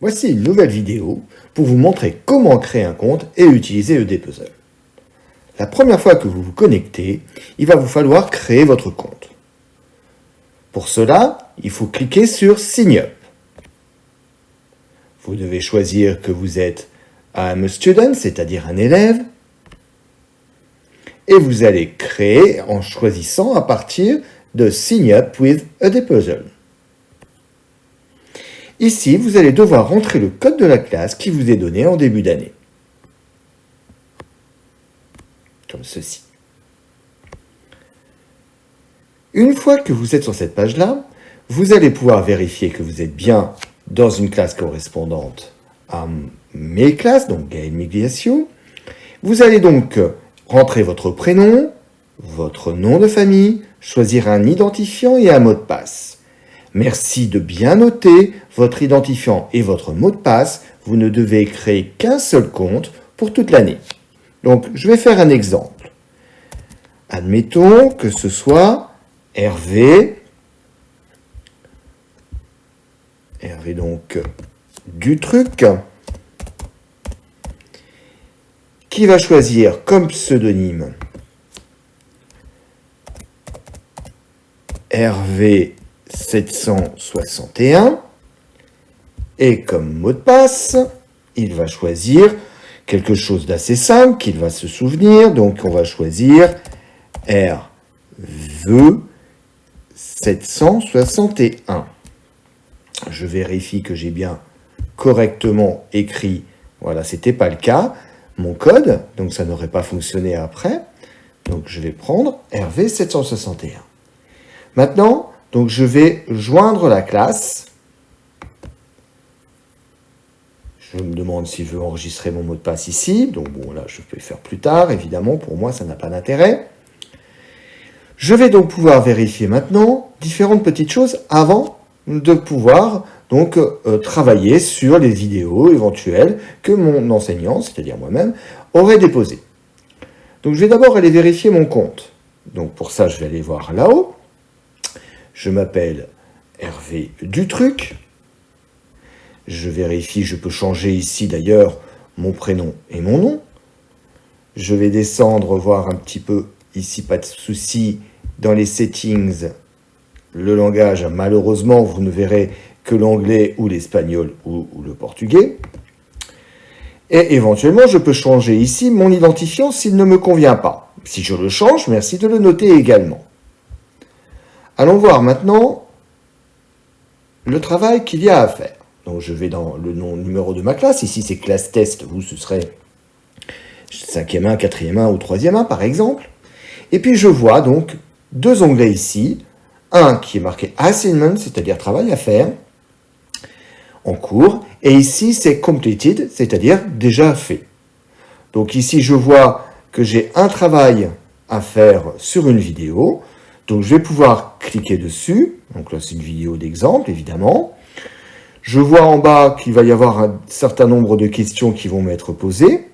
Voici une nouvelle vidéo pour vous montrer comment créer un compte et utiliser EDPuzzle. La première fois que vous vous connectez, il va vous falloir créer votre compte. Pour cela, il faut cliquer sur Sign Up. Vous devez choisir que vous êtes un student, c'est-à-dire un élève, et vous allez créer en choisissant à partir de Sign Up with EDPuzzle. Ici, vous allez devoir rentrer le code de la classe qui vous est donné en début d'année. Comme ceci. Une fois que vous êtes sur cette page-là, vous allez pouvoir vérifier que vous êtes bien dans une classe correspondante à mes classes, donc Gaël Migliaccio. Vous allez donc rentrer votre prénom, votre nom de famille, choisir un identifiant et un mot de passe. Merci de bien noter votre identifiant et votre mot de passe. Vous ne devez créer qu'un seul compte pour toute l'année. Donc, je vais faire un exemple. Admettons que ce soit Hervé, Hervé donc du truc, qui va choisir comme pseudonyme Hervé 761. Et comme mot de passe, il va choisir quelque chose d'assez simple qu'il va se souvenir. Donc on va choisir RV 761. Je vérifie que j'ai bien correctement écrit. Voilà, c'était pas le cas. Mon code, donc ça n'aurait pas fonctionné après. Donc je vais prendre RV 761. Maintenant, donc je vais joindre la classe. Je me demande si je veux enregistrer mon mot de passe ici. Donc bon, là, je peux le faire plus tard. Évidemment, pour moi, ça n'a pas d'intérêt. Je vais donc pouvoir vérifier maintenant différentes petites choses avant de pouvoir donc euh, travailler sur les vidéos éventuelles que mon enseignant, c'est-à-dire moi-même, aurait déposées. Donc je vais d'abord aller vérifier mon compte. Donc pour ça, je vais aller voir là-haut. Je m'appelle Hervé Dutruc. Je vérifie, je peux changer ici d'ailleurs mon prénom et mon nom. Je vais descendre, voir un petit peu, ici pas de souci, dans les settings, le langage, malheureusement, vous ne verrez que l'anglais ou l'espagnol ou, le portugais. Et éventuellement, je peux changer ici mon identifiant s'il ne me convient pas. Si je le change, merci de le noter également. Allons voir maintenant le travail qu'il y a à faire. Donc je vais dans le nom numéro de ma classe. Ici c'est classe test, vous ce serait 5e 1, 4e 1 ou 3e 1 par exemple. Et puis je vois donc deux onglets ici. Un qui est marqué assignment, c'est-à-dire travail à faire, en cours. Et ici c'est completed, c'est-à-dire déjà fait. Donc ici je vois que j'ai un travail à faire sur une vidéo. Donc je vais pouvoir cliquer dessus. Donc là c'est une vidéo d'exemple évidemment. Je vois en bas qu'il va y avoir un certain nombre de questions qui vont m'être posées.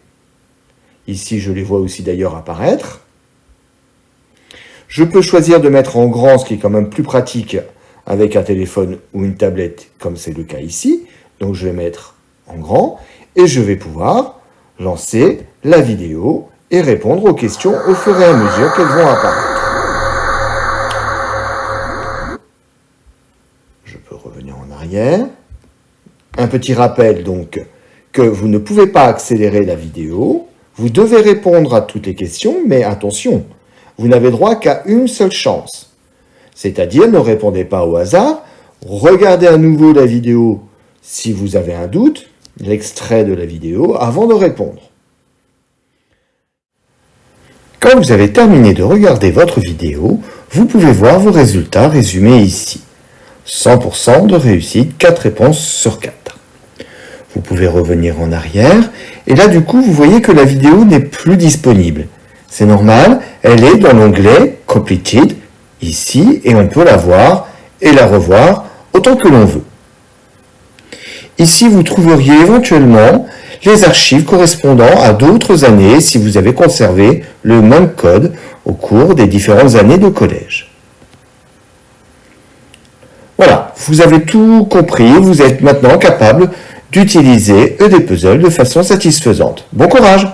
Ici je les vois aussi d'ailleurs apparaître. Je peux choisir de mettre en grand, ce qui est quand même plus pratique avec un téléphone ou une tablette, comme c'est le cas ici. Donc je vais mettre en grand et je vais pouvoir lancer la vidéo et répondre aux questions au fur et à mesure qu'elles vont apparaître. Un petit rappel donc que vous ne pouvez pas accélérer la vidéo. Vous devez répondre à toutes les questions, mais attention, vous n'avez droit qu'à une seule chance. C'est-à-dire, ne répondez pas au hasard, regardez à nouveau la vidéo si vous avez un doute, l'extrait de la vidéo, avant de répondre. Quand vous avez terminé de regarder votre vidéo, vous pouvez voir vos résultats résumés ici. 100% de réussite, 4 réponses sur 4. Vous pouvez revenir en arrière, et là du coup vous voyez que la vidéo n'est plus disponible. C'est normal, elle est dans l'onglet Completed, ici, et on peut la voir et la revoir autant que l'on veut. Ici vous trouveriez éventuellement les archives correspondant à d'autres années si vous avez conservé le même code au cours des différentes années de collège. Voilà, vous avez tout compris, vous êtes maintenant capable d'utiliser EDPuzzle de façon satisfaisante. Bon courage